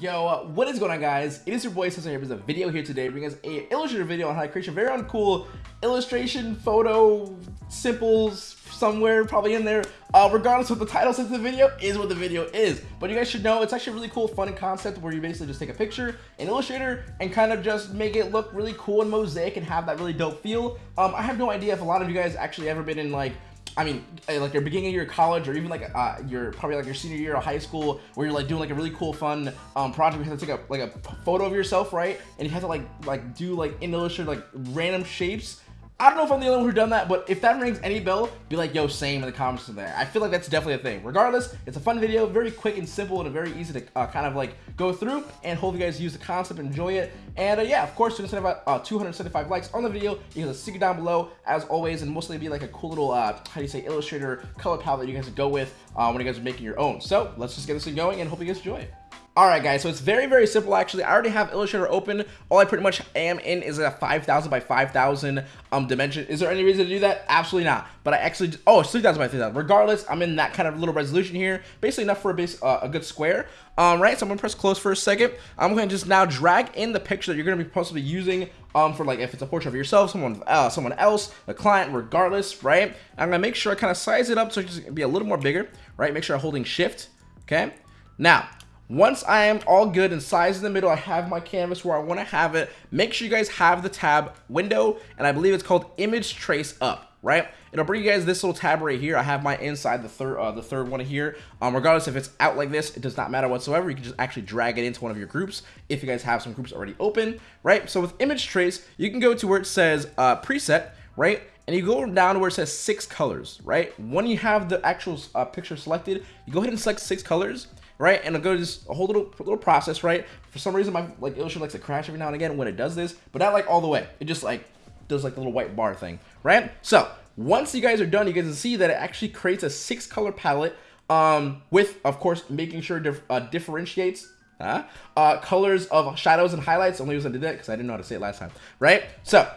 Yo, uh, what is going on guys? It is your boy Cesar here with a video here today bringing us a illustrator video on how to create a very uncool illustration, photo, simples, somewhere probably in there. Uh, regardless of what the title says the video is what the video is. But you guys should know it's actually a really cool fun concept where you basically just take a picture in Illustrator and kind of just make it look really cool and mosaic and have that really dope feel. Um, I have no idea if a lot of you guys actually ever been in like I mean, uh, like your beginning of your college or even like uh, your probably like your senior year of high school where you're like doing like a really cool fun um, project. You have to take a like a photo of yourself, right? And you have to like like do like in Illustrator like random shapes I don't know if I'm the only one who done that, but if that rings any bell, be like, yo, same in the comments there. I feel like that's definitely a thing. Regardless, it's a fun video, very quick and simple, and very easy to uh, kind of like go through, and hope you guys use the concept, enjoy it. And uh, yeah, of course, to about uh, 275 likes on the video, you can stick it down below, as always, and mostly be like a cool little, uh, how do you say, Illustrator color palette that you guys go with uh, when you guys are making your own. So let's just get this thing going, and hope you guys enjoy it. Alright guys, so it's very, very simple actually. I already have Illustrator open. All I pretty much am in is a 5,000 by 5,000 um, dimension. Is there any reason to do that? Absolutely not. But I actually, oh, 3,000 by 3,000. Regardless, I'm in that kind of little resolution here. Basically enough for a, base, uh, a good square. Um, right, so I'm going to press close for a second. I'm going to just now drag in the picture that you're going to be possibly using um, for like if it's a portrait of yourself, someone uh, someone else, a client, regardless, right? I'm going to make sure I kind of size it up so it's just be a little more bigger, right? Make sure I'm holding shift, okay? Now, once I am all good and size in the middle, I have my canvas where I want to have it. Make sure you guys have the tab window, and I believe it's called image trace up, right? It'll bring you guys this little tab right here. I have my inside the third uh, the third one here. Um, regardless if it's out like this, it does not matter whatsoever. You can just actually drag it into one of your groups if you guys have some groups already open, right? So with image trace, you can go to where it says uh, preset, right? and you go down to where it says six colors, right? When you have the actual uh, picture selected, you go ahead and select six colors, right? And it'll go to this whole little little process, right? For some reason, my like Illustrator likes to crash every now and again when it does this, but not like all the way. It just like does like the little white bar thing, right? So once you guys are done, you guys can see that it actually creates a six color palette um, with, of course, making sure it uh, differentiates uh, uh, colors of shadows and highlights. Only reason I did that because I didn't know how to say it last time, right? So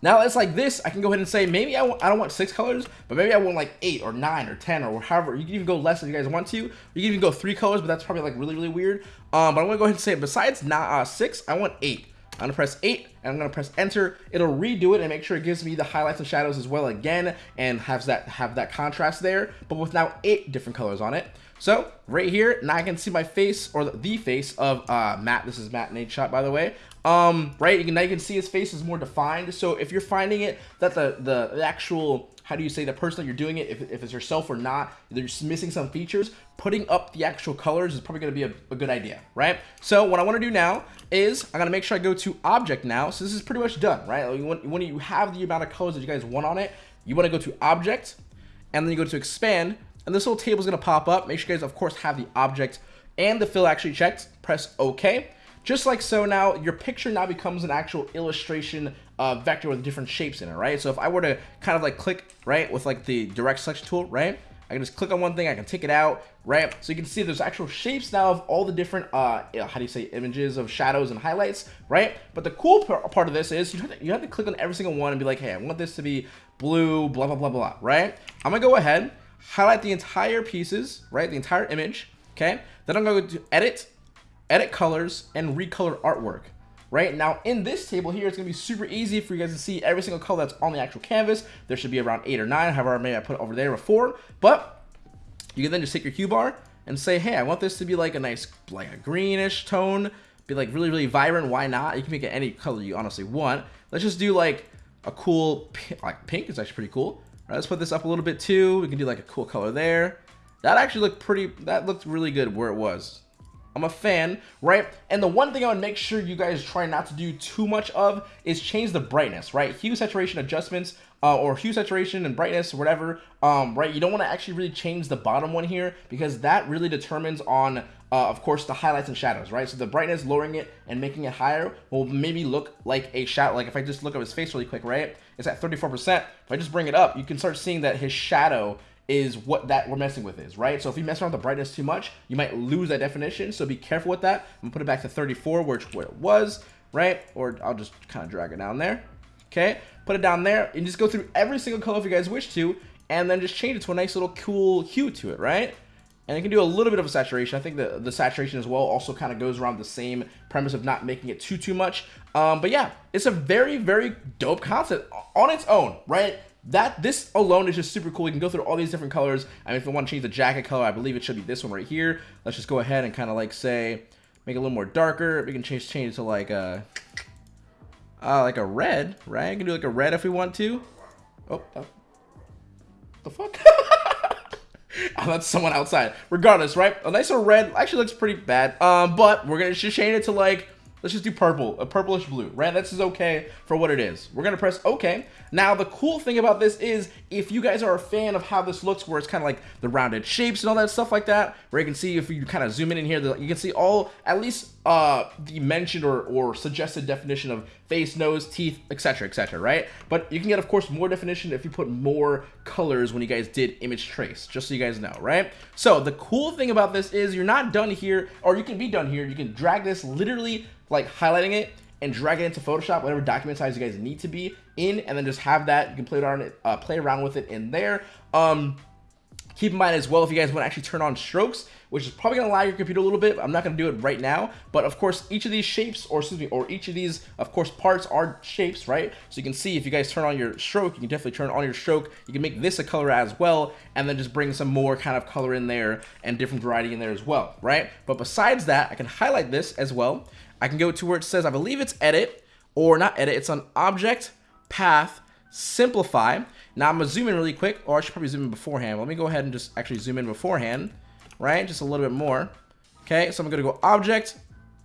now it's like this, I can go ahead and say, maybe I, I don't want six colors, but maybe I want like eight or nine or 10 or however. You can even go less if you guys want to. You can even go three colors, but that's probably like really, really weird. Um, but I'm gonna go ahead and say, besides not uh, six, I want eight. I'm gonna press 8 and I'm gonna press enter. It'll redo it and make sure it gives me the highlights and shadows as well again and has that have that contrast there, but with now eight different colors on it. So right here, now I can see my face or the face of uh, Matt. This is Matt Nate shot by the way. Um, right, you can, now you can see his face is more defined. So if you're finding it that the, the, actual, how do you say, the person that you're doing it, if, if it's yourself or not, they're just missing some features, putting up the actual colors is probably going to be a, a, good idea, right? So what I want to do now is I'm to make sure I go to object now. So this is pretty much done, right? When, when you have the amount of colors that you guys want on it, you want to go to object and then you go to expand and this little table is to pop up. Make sure you guys, of course, have the object and the fill actually checked. Press OK. Just like so now, your picture now becomes an actual illustration uh, vector with different shapes in it, right? So if I were to kind of like click, right, with like the direct selection tool, right? I can just click on one thing, I can take it out, right? So you can see there's actual shapes now of all the different, uh, how do you say, images of shadows and highlights, right? But the cool part of this is you have, to, you have to click on every single one and be like, hey, I want this to be blue, blah, blah, blah, blah, right? I'm gonna go ahead, highlight the entire pieces, right? The entire image, okay? Then I'm to go to edit, edit colors, and recolor artwork. Right now in this table here, it's gonna be super easy for you guys to see every single color that's on the actual canvas. There should be around eight or nine, however maybe I put over there before. But you can then just take your Q bar and say, hey, I want this to be like a nice, like a greenish tone, be like really, really vibrant. Why not? You can make it any color you honestly want. Let's just do like a cool, like pink is actually pretty cool. Right, let's put this up a little bit too. We can do like a cool color there. That actually looked pretty, that looked really good where it was. I'm a fan, right? And the one thing I would make sure you guys try not to do too much of is change the brightness, right? Hue saturation adjustments uh, or hue saturation and brightness whatever, um, right? You don't want to actually really change the bottom one here because that really determines on, uh, of course, the highlights and shadows, right? So the brightness, lowering it and making it higher will maybe look like a shadow. Like if I just look at his face really quick, right? It's at 34%. If I just bring it up, you can start seeing that his shadow is what that we're messing with is, right? So if you mess around with the brightness too much, you might lose that definition. So be careful with that. I'm gonna put it back to 34, which where it was, right? Or I'll just kind of drag it down there. Okay, put it down there and just go through every single color if you guys wish to, and then just change it to a nice little cool hue to it, right? and you can do a little bit of a saturation. I think the, the saturation as well also kind of goes around the same premise of not making it too, too much. Um, but yeah, it's a very, very dope concept on its own, right? That This alone is just super cool. You can go through all these different colors. I mean, if you want to change the jacket color, I believe it should be this one right here. Let's just go ahead and kind of like say, make it a little more darker. We can change change it to like a, uh, like a red, right? You can do like a red if we want to. Oh, oh. the fuck? oh, that's someone outside. Regardless, right? A nice little red actually looks pretty bad. Um, but we're gonna just change it to like Let's just do purple, a purplish blue, right? This is okay for what it is. We're gonna press okay. Now, the cool thing about this is if you guys are a fan of how this looks, where it's kind of like the rounded shapes and all that stuff like that, where you can see if you kind of zoom in in here, you can see all, at least uh, the mentioned or, or suggested definition of face, nose, teeth, etc, etc, right? But you can get, of course, more definition if you put more colors when you guys did image trace, just so you guys know, right? So the cool thing about this is you're not done here, or you can be done here. You can drag this literally like highlighting it and drag it into Photoshop, whatever document size you guys need to be in, and then just have that. You can play around it, uh, play around with it in there. Um, keep in mind as well, if you guys want to actually turn on strokes, which is probably going to lag your computer a little bit. I'm not going to do it right now, but of course, each of these shapes, or excuse me, or each of these, of course, parts are shapes, right? So you can see if you guys turn on your stroke, you can definitely turn on your stroke. You can make this a color as well, and then just bring some more kind of color in there and different variety in there as well, right? But besides that, I can highlight this as well. I can go to where it says, I believe it's edit, or not edit, it's on object, path, simplify. Now I'm gonna zoom in really quick, or I should probably zoom in beforehand. Let me go ahead and just actually zoom in beforehand, right? Just a little bit more. Okay, so I'm gonna go object,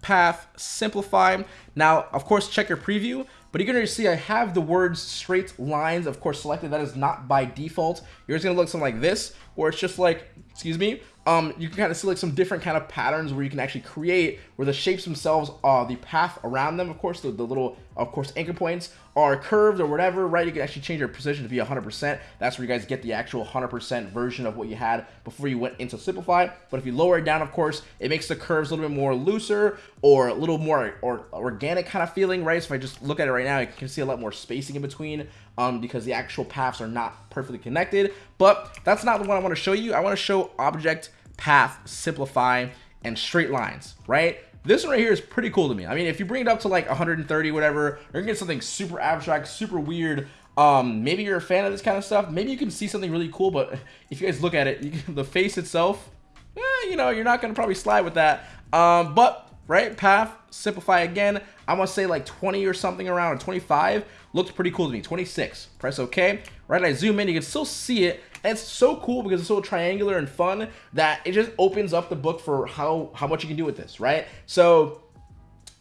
path, simplify. Now, of course, check your preview, but you're gonna see I have the words straight lines, of course, selected. That is not by default. Yours gonna look something like this, where it's just like, excuse me, um, you can kind of see like some different kind of patterns where you can actually create where the shapes themselves, uh, the path around them, of course, the, the little, of course, anchor points are curved or whatever, right? You can actually change your position to be 100%. That's where you guys get the actual 100% version of what you had before you went into Simplify. But if you lower it down, of course, it makes the curves a little bit more looser or a little more or organic kind of feeling, right? So if I just look at it right now, you can see a lot more spacing in between um, because the actual paths are not perfectly connected. But that's not the one I want to show you. I want to show object, path, simplify, and straight lines, right? This one right here is pretty cool to me. I mean, if you bring it up to like 130, whatever, you're gonna get something super abstract, super weird. Um, maybe you're a fan of this kind of stuff. Maybe you can see something really cool, but if you guys look at it, can, the face itself, eh, you know, you're not gonna probably slide with that. Um, but right? Path, simplify again. I'm gonna say like 20 or something around, or 25. Looks pretty cool to me. 26. Press OK. Right, I zoom in, you can still see it. And it's so cool because it's so triangular and fun that it just opens up the book for how, how much you can do with this, right? So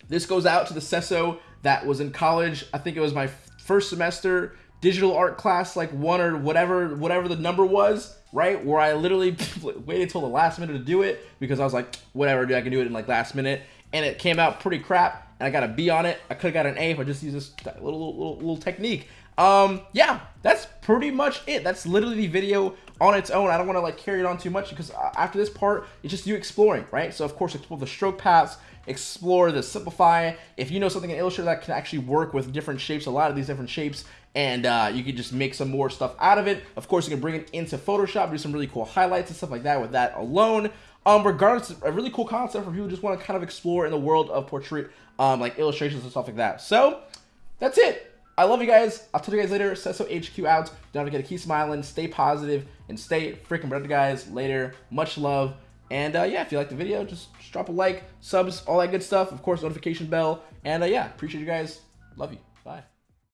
this goes out to the CESO that was in college. I think it was my first semester digital art class, like one or whatever, whatever the number was right? Where I literally waited till the last minute to do it because I was like, whatever, dude, I can do it in like last minute. And it came out pretty crap, and I got a B on it. I could have got an A if I just used this little, little, little technique. Um, yeah, that's pretty much it. That's literally the video on its own. I don't want to like carry it on too much because uh, after this part, it's just you exploring, right? So of course, explore the stroke paths, explore the simplify. If you know something in Illustrator that can actually work with different shapes, a lot of these different shapes, and uh, you can just make some more stuff out of it. Of course, you can bring it into Photoshop, do some really cool highlights and stuff like that with that alone. Um, regardless, a really cool concept for people who just want to kind of explore in the world of portrait, um, like illustrations and stuff like that. So, that's it. I love you guys. I'll tell you guys later. Cesso HQ out. Don't forget to keep smiling, stay positive, and stay freaking better, guys. Later. Much love. And uh, yeah, if you like the video, just, drop a like, subs, all that good stuff. Of course, notification bell. And uh, yeah, appreciate you guys. Love you. Bye.